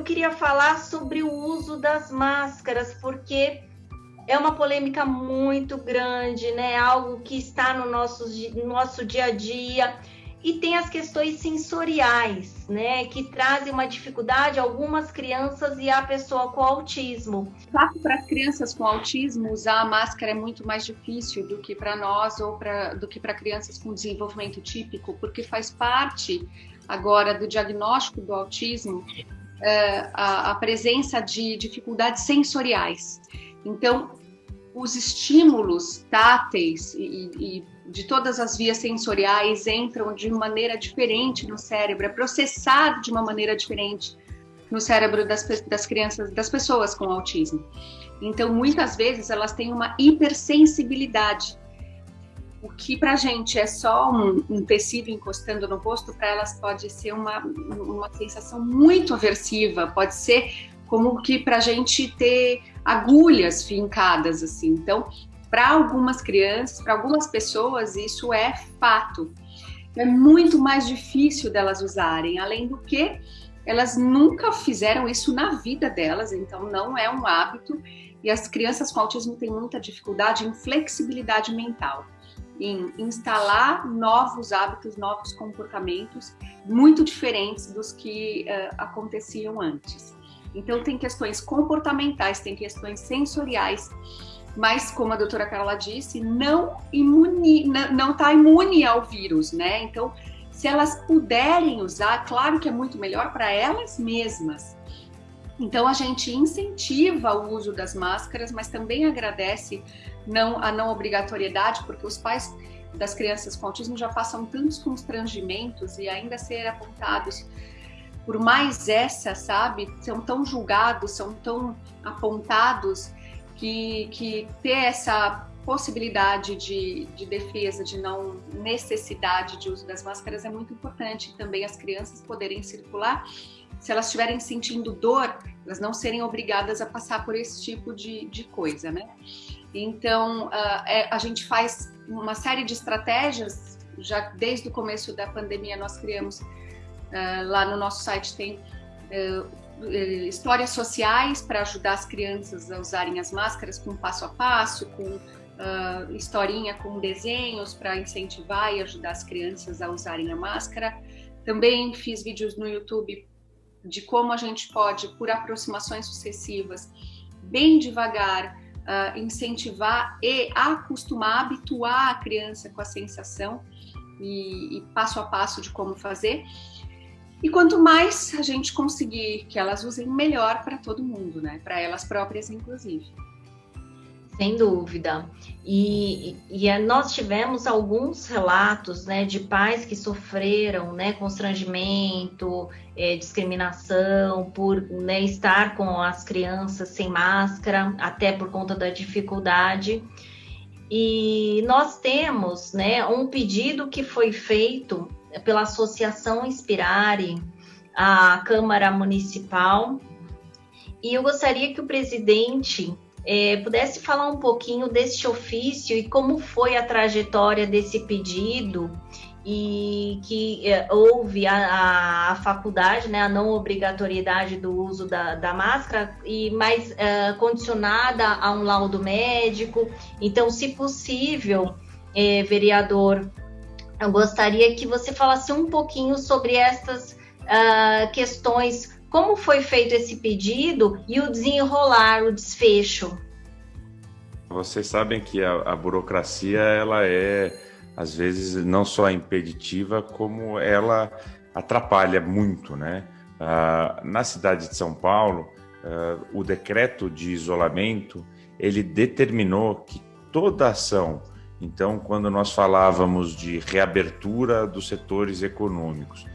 eu queria falar sobre o uso das máscaras, porque é uma polêmica muito grande, né? Algo que está no nosso, no nosso dia a dia. E tem as questões sensoriais, né, que trazem uma dificuldade a algumas crianças e a pessoa com autismo. Fato para as crianças com autismo usar a máscara é muito mais difícil do que para nós ou pra, do que para crianças com desenvolvimento típico, porque faz parte agora do diagnóstico do autismo é, a, a presença de dificuldades sensoriais. Então, os estímulos táteis e, e, de todas as vias sensoriais entram de maneira diferente no cérebro, é processado de uma maneira diferente no cérebro das, das crianças, das pessoas com autismo. Então, muitas vezes, elas têm uma hipersensibilidade. O que para a gente é só um, um, tecido encostando no rosto, para elas pode ser uma, uma sensação muito aversiva, pode ser como que para a gente ter agulhas fincadas, assim. Então, para algumas crianças, para algumas pessoas, isso é fato. É muito mais difícil delas usarem, além do que elas nunca fizeram isso na vida delas, então não é um hábito. E as crianças com autismo têm muita dificuldade em flexibilidade mental, em instalar novos hábitos, novos comportamentos muito diferentes dos que uh, aconteciam antes. Então tem questões comportamentais, tem questões sensoriais, mas como a doutora Carla disse, não imune, não está imune ao vírus, né? Então, se elas puderem usar, claro que é muito melhor para elas mesmas. Então a gente incentiva o uso das máscaras, mas também agradece não, a não obrigatoriedade, porque os pais das crianças com autismo já passam tantos constrangimentos e ainda ser apontados por mais essa, sabe, são tão julgados, são tão apontados que, que ter essa possibilidade de, de, defesa, de não necessidade de uso das máscaras é muito importante. Também as crianças poderem circular, se elas estiverem sentindo dor, elas não serem obrigadas a passar por esse tipo de, de coisa, né? Então, uh, é, a gente faz uma série de estratégias, já desde o começo da pandemia nós criamos, uh, lá no nosso site tem uh, eh, histórias sociais para ajudar as crianças a usarem as máscaras com passo a passo, com uh, historinha com desenhos para incentivar e ajudar as crianças a usarem a máscara. Também fiz vídeos no YouTube de como a gente pode, por aproximações sucessivas, bem devagar, uh, incentivar e acostumar, habituar a criança com a sensação e, e passo a passo de como fazer. E quanto mais a gente conseguir que elas usem, melhor para todo mundo, né? Para elas próprias, inclusive. Sem dúvida. E, e, e, nós tivemos alguns relatos né, de pais que sofreram né, constrangimento, é, discriminação por né, estar com as crianças sem máscara, até por conta da dificuldade. E nós temos né, um pedido que foi feito pela Associação Inspirare, a Câmara Municipal. E eu gostaria que o presidente é, pudesse falar um pouquinho desse ofício e como foi a trajetória desse pedido e que é, houve a, a, faculdade, né, a não obrigatoriedade do uso da, da máscara, e mais é, condicionada a um laudo médico. Então, se possível, é, vereador, eu gostaria que você falasse um pouquinho sobre essas uh, questões, como foi feito esse pedido e o desenrolar, o desfecho. Vocês sabem que a, a burocracia ela é às vezes não só impeditiva como ela atrapalha muito, né? Uh, na cidade de São Paulo, uh, o decreto de isolamento ele determinou que toda ação então, quando nós falávamos de reabertura dos setores econômicos,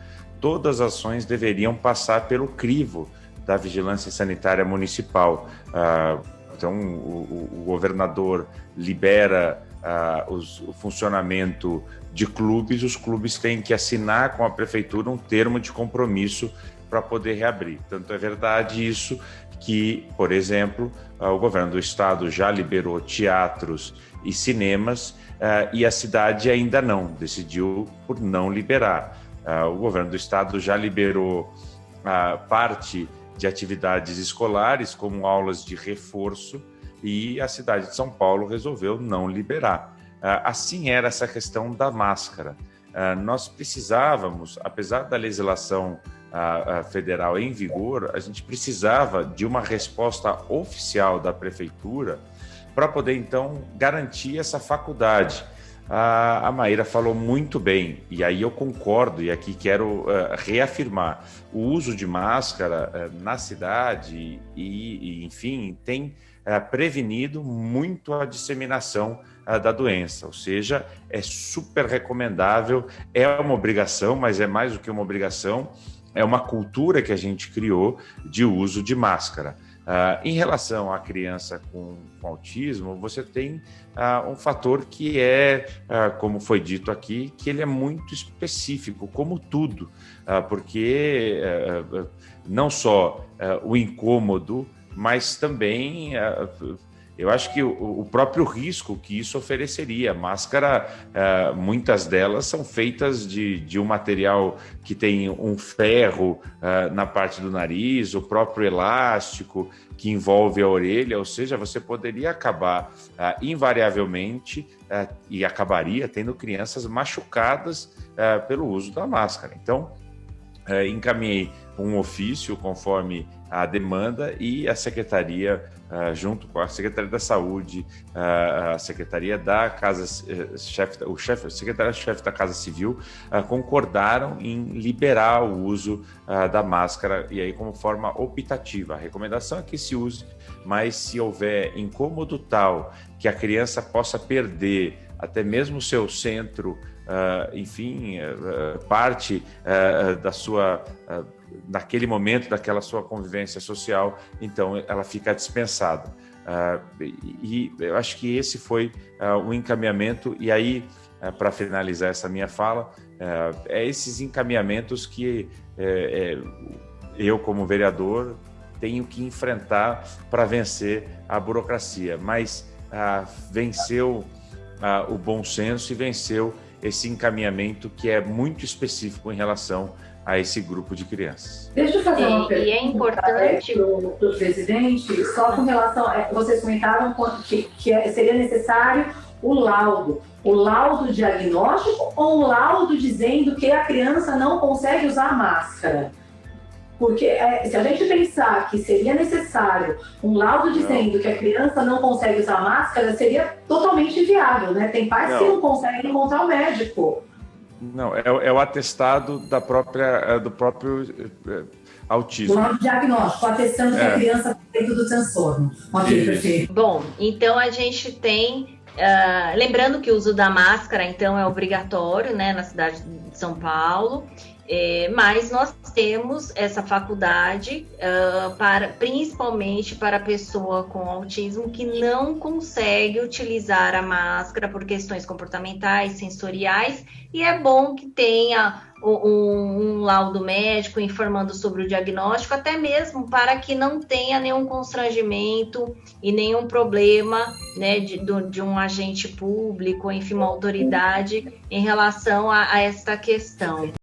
todas as ações deveriam passar pelo crivo da vigilância sanitária municipal. Ah, então, o, governador libera ah, o funcionamento de clubes, os clubes têm que assinar com a prefeitura um termo de compromisso para poder reabrir. Tanto é verdade isso que, por exemplo, ah, o governo do estado já liberou teatros e cinemas e a cidade ainda não, decidiu por não liberar. Uh, o governo do estado já liberou uh, parte de atividades escolares, como aulas de reforço, e a cidade de São Paulo resolveu não liberar. Ah, assim era essa questão da máscara. Nós precisávamos, apesar da legislação federal em vigor, a gente precisava de uma resposta oficial da prefeitura para poder então garantir essa faculdade. A, a Maíra falou muito bem, e aí eu concordo, e aqui quero uh, reafirmar: o uso de máscara uh, na cidade e, e enfim, tem uh, prevenido muito a disseminação da doença, ou seja, é super recomendável, é uma obrigação, mas é mais do que uma obrigação, é uma cultura que a gente criou de uso de máscara. Uh, em relação à criança com, com autismo, você tem uh, um fator que é, uh, como foi dito aqui, que ele é muito específico, como tudo, porque não só o incômodo, mas também eu acho que o, próprio risco que isso ofereceria. Máscara, uh, muitas delas são feitas de, de, um material que tem um ferro uh, na parte do nariz, o próprio elástico que envolve a orelha, ou seja, você poderia acabar uh, invariavelmente e acabaria tendo crianças machucadas pelo uso da máscara. Então, encaminhei um ofício conforme a demanda e a secretaria, uh, junto com a Secretaria da Saúde, uh, a Secretaria da Casa, uh, chefe, o chefe, secretário-chefe da Casa Civil, concordaram em liberar o uso da máscara e aí como forma optativa. A recomendação é que se use, mas se houver incômodo tal que a criança possa perder até mesmo o seu centro enfim, uh, parte uh, da sua, naquele momento, daquela sua convivência social, então ela fica dispensada. e eu acho que esse foi o encaminhamento, e aí, para finalizar essa minha fala, é esses encaminhamentos que é, eu, como vereador, tenho que enfrentar para vencer a burocracia, mas venceu o bom senso e venceu esse encaminhamento que é muito específico em relação a esse grupo de crianças. Deixa eu fazer uma pergunta. E é importante para o presidente, só com relação, a, vocês comentaram que, que é, seria necessário o laudo. O laudo diagnóstico ou o laudo dizendo que a criança não consegue usar máscara? Porque é, se a gente pensar que seria necessário um laudo dizendo que a criança não consegue usar máscara, seria totalmente inviável, né? Tem pais não. que não conseguem encontrar o médico. Não, é, é o atestado da própria, é, do próprio é, autismo. Do diagnóstico, atestando que a é. criança está dentro do transtorno. Ok, perfeito. Bom, então a gente tem Uh, lembrando que o uso da máscara, então, é obrigatório né, na cidade de São Paulo. É, mas nós temos essa faculdade uh, para principalmente para a pessoa com autismo que não consegue utilizar a máscara por questões comportamentais, sensoriais, e é bom que tenha um, um laudo médico informando sobre o diagnóstico, até mesmo para que não tenha nenhum constrangimento e nenhum problema né, de, de um agente público, enfim, uma autoridade em relação a, a esta questão.